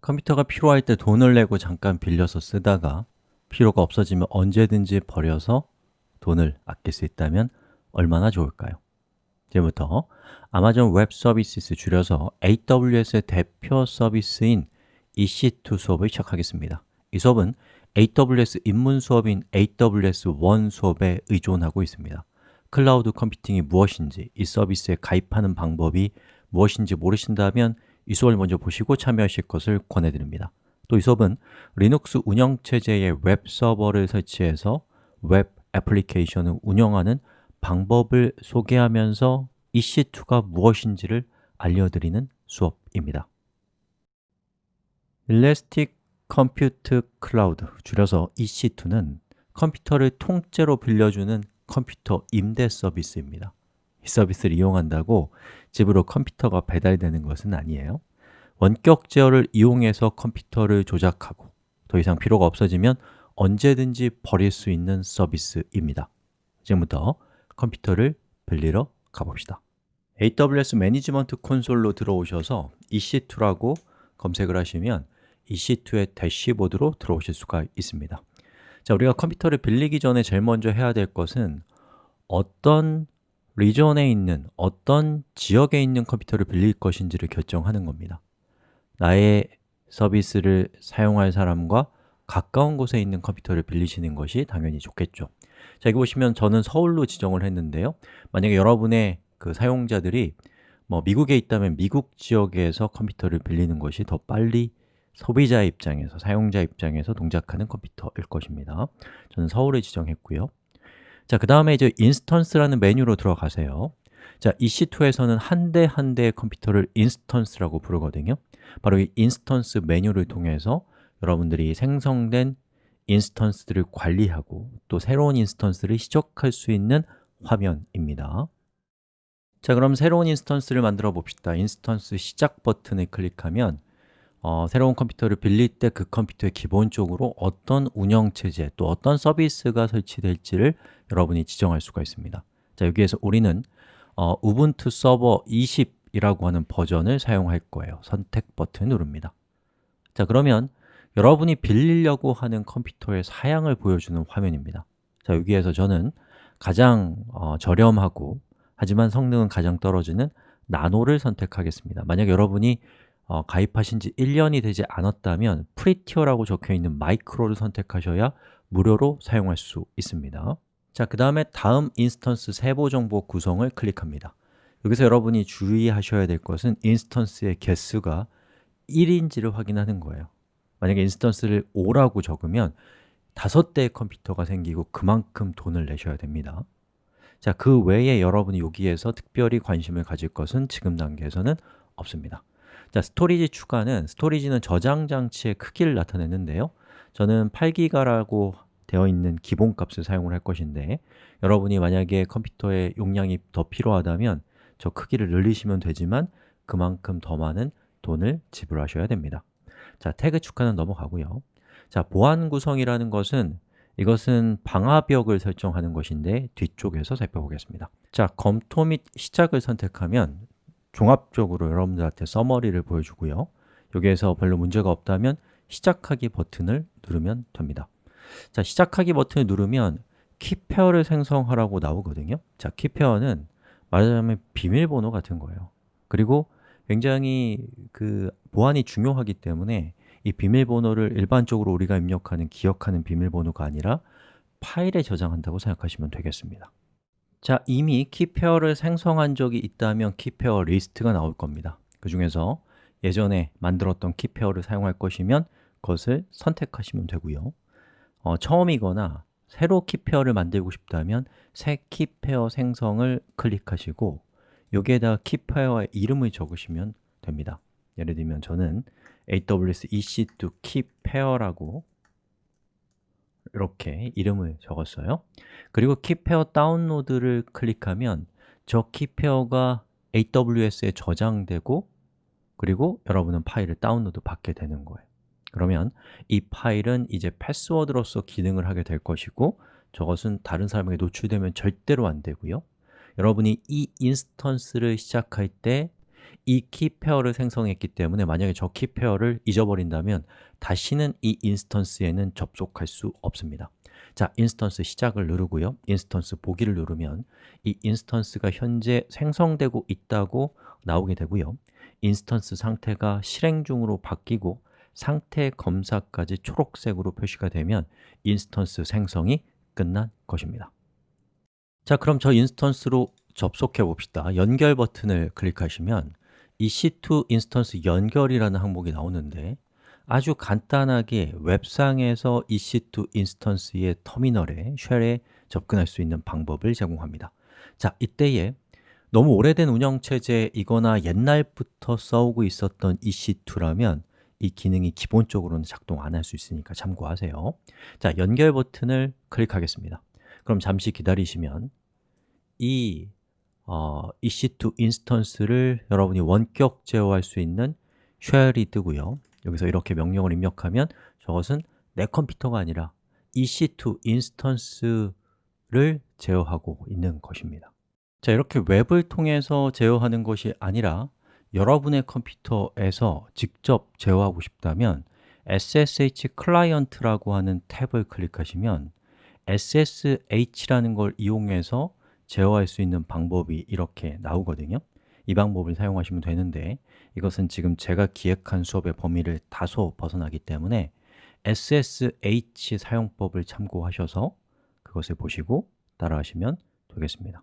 컴퓨터가 필요할 때 돈을 내고 잠깐 빌려서 쓰다가 필요가 없어지면 언제든지 버려서 돈을 아낄 수 있다면 얼마나 좋을까요? 지금부터 Amazon Web Services 줄여서 AWS의 대표 서비스인 EC2 수업을 시작하겠습니다 이 수업은 AWS 입문 수업인 AWS 1 수업에 의존하고 있습니다 클라우드 컴퓨팅이 무엇인지, 이 서비스에 가입하는 방법이 무엇인지 모르신다면 이 수업을 먼저 보시고 참여하실 것을 권해드립니다. 또 이 수업은 리눅스 운영체제의 웹 서버를 설치해서 웹 애플리케이션을 운영하는 방법을 소개하면서 EC2가 무엇인지를 알려드리는 수업입니다. Elastic Compute Cloud, 줄여서 EC2는 컴퓨터를 통째로 빌려주는 컴퓨터 임대 서비스입니다 이 서비스를 이용한다고 집으로 컴퓨터가 배달되는 것은 아니에요. 원격 제어를 이용해서 컴퓨터를 조작하고 더 이상 필요가 없어지면 언제든지 버릴 수 있는 서비스입니다. 지금부터 컴퓨터를 빌리러 가봅시다. AWS Management Console로 들어오셔서 EC2라고 검색을 하시면 EC2의 대시보드로 들어오실 수가 있습니다. 자, 우리가 컴퓨터를 빌리기 전에 제일 먼저 해야 될 것은 어떤 리전에 있는, 어떤 지역에 있는 컴퓨터를 빌릴 것인지를 결정하는 겁니다. 나의 서비스를 사용할 사람과 가까운 곳에 있는 컴퓨터를 빌리시는 것이 당연히 좋겠죠. 자, 여기 보시면 저는 서울로 지정을 했는데요. 만약에 여러분의 그 사용자들이 뭐 미국에 있다면 미국 지역에서 컴퓨터를 빌리는 것이 더 빨리 소비자 입장에서, 사용자 입장에서 동작하는 컴퓨터일 것입니다. 저는 서울을 지정했고요 자, 그 다음에 이제 instance라는 메뉴로 들어가세요. 자, EC2에서는 한 대 한 대의 컴퓨터를 instance라고 부르거든요. 바로 이 instance 메뉴를 통해서 여러분들이 생성된 instance들을 관리하고 또 새로운 instance를 시작할 수 있는 화면입니다. 자, 그럼 새로운 instance를 만들어 봅시다. instance 시작 버튼을 클릭하면 어, 새로운 컴퓨터를 빌릴 때 그 컴퓨터에 기본적으로 어떤 운영체제 또 어떤 서비스가 설치될지를 여러분이 지정할 수가 있습니다. 자, 여기에서 우리는 어, 서버 20이라고 하는 버전을 사용할 거예요. 선택 버튼 누릅니다. 자, 그러면 여러분이 빌리려고 하는 컴퓨터의 사양을 보여주는 화면입니다. 자, 여기에서 저는 가장 어, 저렴하고 하지만 성능은 가장 떨어지는 나노를 선택하겠습니다. 만약 여러분이 어, 가입하신 지 1년이 되지 않았다면 Free Tier라고 적혀 있는 마이크로를 선택하셔야 무료로 사용할 수 있습니다. 자, 그 다음에 다음 instance 세부 정보 구성을 클릭합니다. 여기서 여러분이 주의하셔야 될 것은 instance의 개수가 1인지를 확인하는 거예요. 만약에 instance를 5라고 적으면 5대의 컴퓨터가 생기고 그만큼 돈을 내셔야 됩니다. 자, 그 외에 여러분이 여기에서 특별히 관심을 가질 것은 지금 단계에서는 없습니다 자, storage 추가는 storage는 저장 장치의 크기를 나타내는데요. 저는 8기가라고 되어 있는 기본 값을 사용을 할 것인데 여러분이 만약에 컴퓨터의 용량이 더 필요하다면 저 크기를 늘리시면 되지만 그만큼 더 많은 돈을 지불하셔야 됩니다. 자, 태그 추가는 넘어가고요. 자, 보안 구성이라는 것은 이것은 방화벽을 설정하는 것인데 뒤쪽에서 살펴보겠습니다. 자, 검토 및 시작을 선택하면 종합적으로 여러분들한테 서머리를 보여주고요. 여기에서 별로 문제가 없다면 시작하기 버튼을 누르면 됩니다. 자, 시작하기 버튼을 누르면 키페어를 생성하라고 나오거든요. 자, 키페어는 말하자면 비밀번호 같은 거예요. 그리고 굉장히 그 보안이 중요하기 때문에 이 비밀번호를 일반적으로 우리가 입력하는, 기억하는 비밀번호가 아니라 파일에 저장한다고 생각하시면 되겠습니다 자, 이미 key pair를 생성한 적이 있다면 key pair 리스트가 나올 겁니다. 그 중에서 예전에 만들었던 key pair를 사용할 것이면 그것을 선택하시면 되고요. 어, 처음이거나 새로 key pair를 만들고 싶다면 새 key pair 생성을 클릭하시고 여기에다 key pair의 이름을 적으시면 됩니다. 예를 들면 저는 AWS EC2 키페어라고 이렇게 이름을 적었어요. 그리고 key pair 다운로드를 클릭하면 저 key pair가 AWS에 저장되고 그리고 여러분은 파일을 다운로드 받게 되는 거예요. 그러면 이 파일은 이제 패스워드로서 기능을 하게 될 것이고 저것은 다른 사람에게 노출되면 절대로 안 되고요. 여러분이 이 instance를 시작할 때 이 key pair를 생성했기 때문에 만약에 저 key pair를 잊어버린다면 다시는 이 instance에는 접속할 수 없습니다. 자, instance 시작을 누르고요. instance 보기를 누르면 이 instance가 현재 생성되고 있다고 나오게 되고요. instance 상태가 실행 중으로 바뀌고 상태 검사까지 초록색으로 표시가 되면 instance 생성이 끝난 것입니다. 자, 그럼 저 instance로 접속해 봅시다. 연결 버튼을 클릭하시면 EC2 instance 연결이라는 항목이 나오는데 아주 간단하게 웹상에서 EC2 인스턴스의 터미널에 shell에 접근할 수 있는 방법을 제공합니다. 자, 이때에 너무 오래된 운영체제이거나 옛날부터 써오고 있었던 EC2라면 이 기능이 기본적으로는 작동 안 할 수 있으니까 참고하세요. 자, 연결 버튼을 클릭하겠습니다. 그럼 잠시 기다리시면 이 어, EC2 인스턴스를 여러분이 원격 제어할 수 있는 shell이 뜨고요. 여기서 이렇게 명령을 입력하면 저것은 내 컴퓨터가 아니라 EC2 인스턴스를 제어하고 있는 것입니다. 자, 이렇게 웹을 통해서 제어하는 것이 아니라 여러분의 컴퓨터에서 직접 제어하고 싶다면 SSH 클라이언트라고 하는 탭을 클릭하시면 SSH라는 걸 이용해서 제어할 수 있는 방법이 이렇게 나오거든요. 이 방법을 사용하시면 되는데 이것은 지금 제가 기획한 수업의 범위를 다소 벗어나기 때문에 SSH 사용법을 참고하셔서 그것을 보시고 따라하시면 되겠습니다.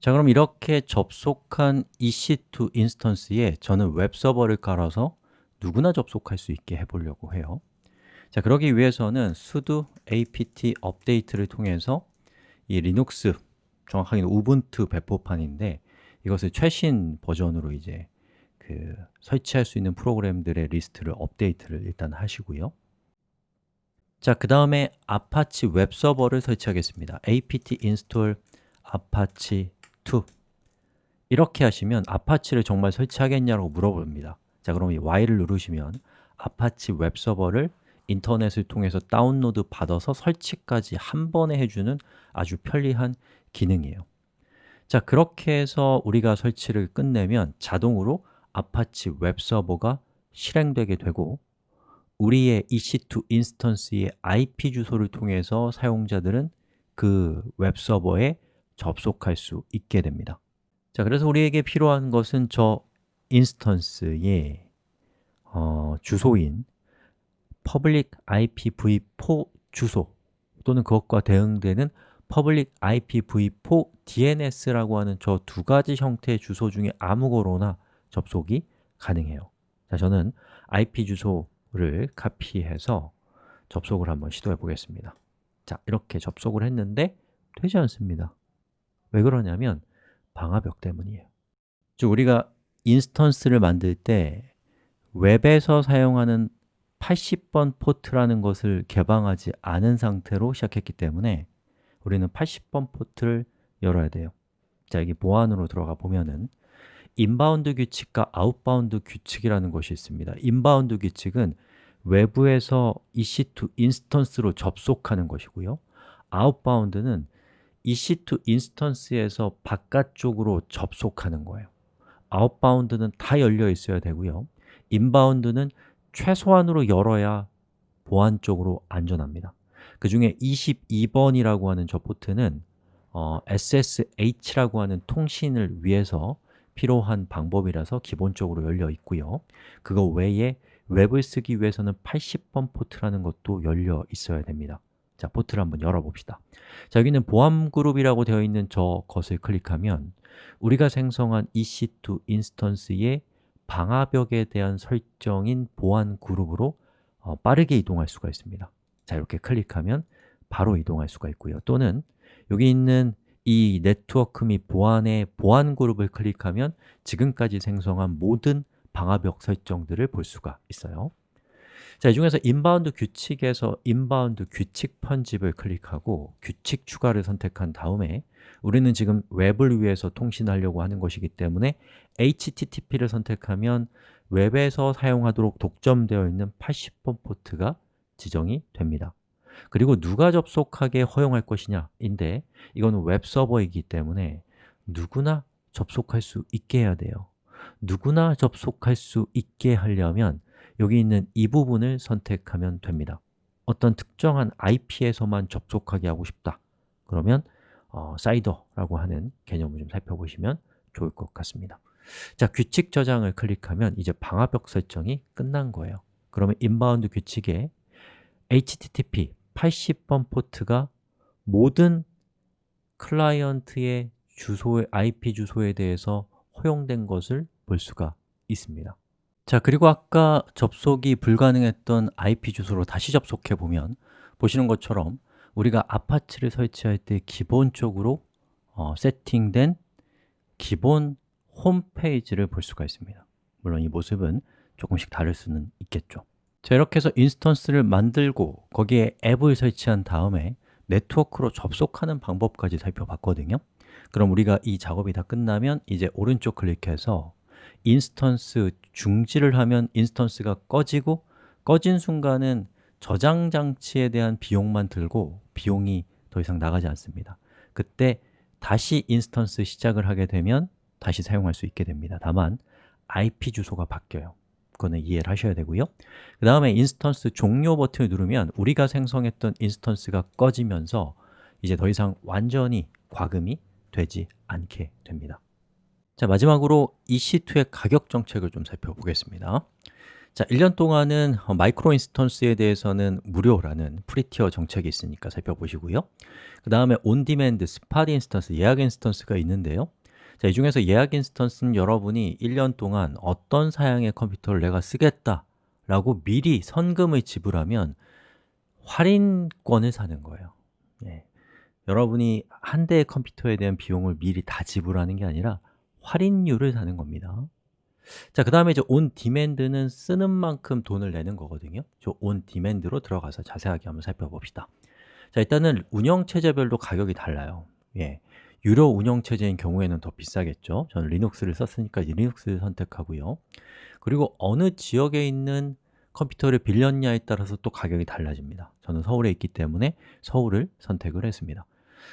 자, 그럼 이렇게 접속한 EC2 인스턴스에 저는 웹서버를 깔아서 누구나 접속할 수 있게 해보려고 해요. 자, 그러기 위해서는 sudo apt update를 통해서 이 리눅스, 정확하게는 우분투 배포판인데 이것을 최신 버전으로 이제 그 설치할 수 있는 프로그램들의 리스트를 업데이트를 일단 하시고요. 자, 그 다음에 아파치 웹 서버를 설치하겠습니다. Apt install apache 2 이렇게 하시면 아파치를 정말 설치하겠냐고 물어봅니다. 자, 그럼 이 Y를 누르시면 아파치 웹 서버를 인터넷을 통해서 다운로드 받아서 설치까지 한 번에 해주는 아주 편리한 기능이에요. 자, 그렇게 해서 우리가 설치를 끝내면 자동으로 아파치 웹서버가 실행되게 되고 우리의 EC2 인스턴스의 IP 주소를 통해서 사용자들은 그 웹서버에 접속할 수 있게 됩니다. 자, 그래서 우리에게 필요한 것은 저 instance의 어, 주소인 public IPv4 주소 또는 그것과 대응되는 public IPv4 DNS라고 하는 저 두 가지 형태의 주소 중에 아무거나 접속이 가능해요. 자, 저는 IP 주소를 카피해서 접속을 한번 시도해 보겠습니다. 자, 이렇게 접속을 했는데 되지 않습니다. 왜 그러냐면 방화벽 때문이에요. 즉 우리가 instance를 만들 때 웹에서 사용하는 80번 포트라는 것을 개방하지 않은 상태로 시작했기 때문에 우리는 80번 포트를 열어야 돼요. 자, 여기 보안으로 들어가 보면은 inbound 규칙과 outbound 규칙이라는 것이 있습니다. inbound 규칙은 외부에서 EC2 인스턴스로 접속하는 것이고요. 아웃바운드는 EC2 인스턴스에서 바깥쪽으로 접속하는 거예요. outbound는 다 열려 있어야 되고요. inbound는 최소한으로 열어야 보안적으로 안전합니다. 그 중에 22번이라고 하는 저 포트는 어, SSH라고 하는 통신을 위해서 필요한 방법이라서 기본적으로 열려 있고요. 그거 외에 웹을 쓰기 위해서는 80번 포트라는 것도 열려 있어야 됩니다. 자, 포트를 한번 열어봅시다. 자, 여기는 보안 그룹이라고 되어 있는 저 것을 클릭하면 우리가 생성한 EC2 인스턴스의 방화벽에 대한 설정인 보안 그룹으로 어, 빠르게 이동할 수가 있습니다. 자, 이렇게 클릭하면 바로 이동할 수가 있고요. 또는 여기 있는 이 네트워크 및 보안의 보안 그룹을 클릭하면 지금까지 생성한 모든 방화벽 설정들을 볼 수가 있어요 자, 이 중에서 inbound 규칙에서 inbound 규칙 편집을 클릭하고 규칙 추가를 선택한 다음에 우리는 지금 웹을 위해서 통신하려고 하는 것이기 때문에 HTTP를 선택하면 웹에서 사용하도록 독점되어 있는 80번 포트가 지정이 됩니다. 그리고 누가 접속하게 허용할 것이냐 인데 이거는 웹서버이기 때문에 누구나 접속할 수 있게 해야 돼요. 누구나 접속할 수 있게 하려면 여기 있는 이 부분을 선택하면 됩니다. 어떤 특정한 IP에서만 접속하게 하고 싶다. 그러면 어, 사이더라고 하는 개념을 좀 살펴보시면 좋을 것 같습니다. 자, 규칙 저장을 클릭하면 이제 방화벽 설정이 끝난 거예요. 그러면 inbound 규칙에 HTTP 80번 포트가 모든 클라이언트의 주소의 IP 주소에 대해서 허용된 것을 볼 수가 있습니다 자, 그리고 아까 접속이 불가능했던 IP 주소로 다시 접속해 보면 보시는 것처럼 우리가 아파치를 설치할 때 기본적으로 어, 세팅된 기본 홈페이지를 볼 수가 있습니다. 물론 이 모습은 조금씩 다를 수는 있겠죠. 자, 이렇게 해서 instance를 만들고 거기에 앱을 설치한 다음에 네트워크로 접속하는 방법까지 살펴봤거든요. 그럼 우리가 이 작업이 다 끝나면 이제 오른쪽 클릭해서 instance 중지를 하면 instance가 꺼지고 꺼진 순간은 저장 장치에 대한 비용만 들고 비용이 더 이상 나가지 않습니다. 그때 다시 instance 시작을 하게 되면 다시 사용할 수 있게 됩니다. 다만 IP 주소가 바뀌어요. 그거는 이해를 하셔야 되고요. 그 다음에 instance 종료 버튼을 누르면 우리가 생성했던 instance가 꺼지면서 이제 더 이상 완전히 과금이 되지 않게 됩니다 자 마지막으로 EC2의 가격 정책을 좀 살펴보겠습니다. 자, 1년 동안은 micro instance에 대해서는 무료라는 free tier 정책이 있으니까 살펴보시고요. 그 다음에 on demand, spot instance, 예약 instance가 있는데요. 자, 이 중에서 예약 instance는 여러분이 1년 동안 어떤 사양의 컴퓨터를 내가 쓰겠다 라고 미리 선금을 지불하면 할인권을 사는 거예요. 예. 여러분이 한 대의 컴퓨터에 대한 비용을 미리 다 지불하는 게 아니라 할인율을 사는 겁니다. 자, 그 다음에 이제 on demand는 쓰는 만큼 돈을 내는 거거든요. 저 on demand로 들어가서 자세하게 한번 살펴봅시다. 자, 일단은 운영체제별로 가격이 달라요. 예, 유료 운영체제인 경우에는 더 비싸겠죠. 저는 리눅스를 썼으니까 리눅스를 선택하고요. 그리고 어느 지역에 있는 컴퓨터를 빌렸냐에 따라서 또 가격이 달라집니다. 저는 서울에 있기 때문에 서울을 선택을 했습니다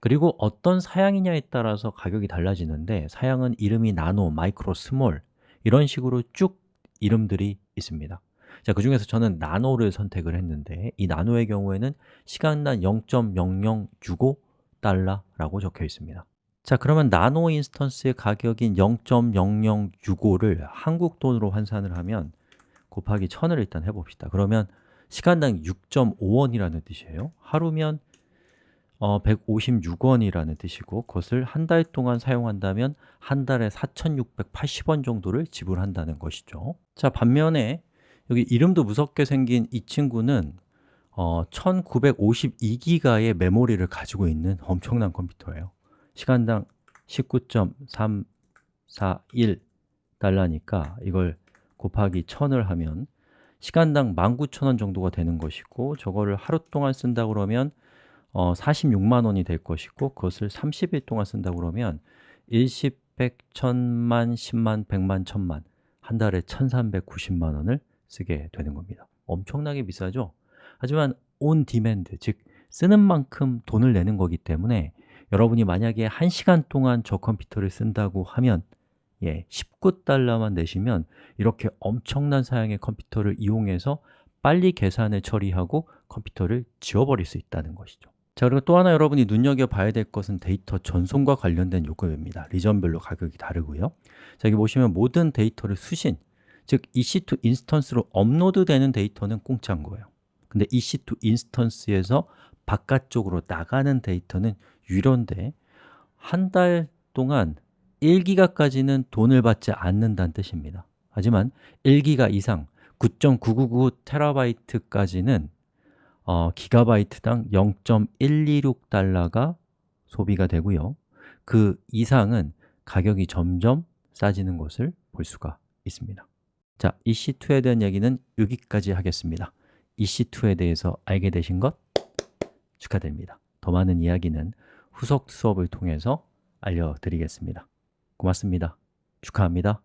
그리고 어떤 사양이냐에 따라서 가격이 달라지는데 사양은 이름이 nano, micro, small 이런 식으로 쭉 이름들이 있습니다. 자, 그 중에서 저는 나노를 선택을 했는데 이 나노의 경우에는 시간당 0.0065달러라고 적혀 있습니다. 자, 그러면 나노 인스턴스의 가격인 0.0065를 한국 돈으로 환산을 하면 곱하기 1000을 일단 해봅시다. 그러면 시간당 6.5원이라는 뜻이에요. 하루면 어, 156원이라는 뜻이고 그것을 한 달 동안 사용한다면 한 달에 4,680원 정도를 지불한다는 것이죠. 자 반면에 여기 이름도 무섭게 생긴 이 친구는 어, 1952기가의 메모리를 가지고 있는 엄청난 컴퓨터예요. 시간당 19.341달러니까 이걸 곱하기 1000을 하면 시간당 19,000원 정도가 되는 것이고 저거를 하루 동안 쓴다 그러면 어, 46만 원이 될 것이고 그것을 30일 동안 쓴다 그러면 일십, 백, 천만, 십만, 백만, 천만 한 달에 1390만 원을 쓰게 되는 겁니다 엄청나게 비싸죠? 하지만 on demand, 즉 쓰는 만큼 돈을 내는 거기 때문에 여러분이 만약에 1시간 동안 저 컴퓨터를 쓴다고 하면 예, 19달러만 내시면 이렇게 엄청난 사양의 컴퓨터를 이용해서 빨리 계산을 처리하고 컴퓨터를 지워버릴 수 있다는 것이죠 자 그리고 또 하나 여러분이 눈여겨봐야 될 것은 데이터 전송과 관련된 요금입니다. region별로 가격이 다르고요. 자 여기 보시면 모든 데이터를 수신 즉 EC2 인스턴스로 업로드 되는 데이터는 공짜인 거예요. 근데 EC2 인스턴스에서 바깥쪽으로 나가는 데이터는 유료인데 한 달 동안 1기가까지는 돈을 받지 않는다는 뜻입니다. 하지만 1기가 이상 9.9999TB까지는 어, 기가바이트당 0.126달러가 소비가 되고요. 그 이상은 가격이 점점 싸지는 것을 볼 수가 있습니다. 자, EC2에 대한 얘기는 여기까지 하겠습니다. EC2에 대해서 알게 되신 것 축하드립니다. 더 많은 이야기는 후속 수업을 통해서 알려드리겠습니다. 고맙습니다. 축하합니다